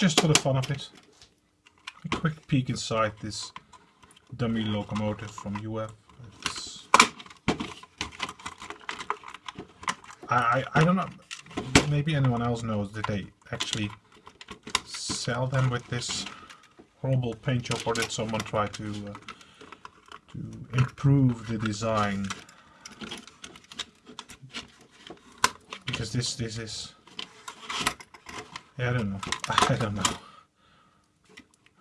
just for the fun of it. A quick peek inside this dummy locomotive from Jouef. It's, I, I, don't know, maybe anyone else knows that they actually sell them with this horrible paint job or did someone try to uh, to improve the design because this this is yeah, I don't know. I don't know.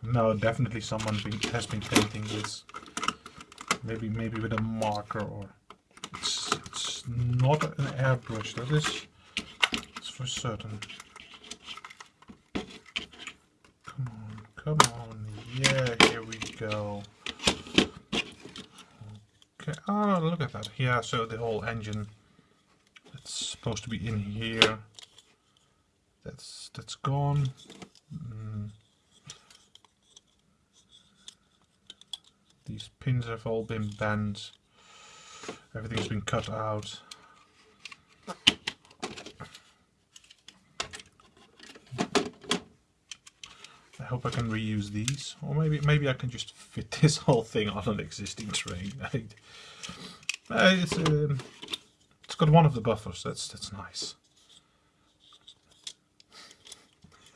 No definitely someone been, has been painting this. Maybe maybe with a marker or it's, it's not an airbrush that is it's for certain. Come on come on. Yeah here we go. Okay oh look at that. Yeah so the whole engine that's supposed to be in here that's that's gone mm. these pins have all been bent everything's been cut out I hope I can reuse these or maybe maybe I can just fit this whole thing on an existing train it's um, it's got one of the buffers. That's that's nice.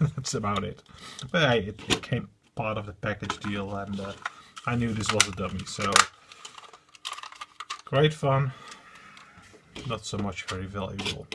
that's about it. But hey, it, it, came part of the package deal, and uh, I knew this was a dummy. So great fun. Not so much very valuable.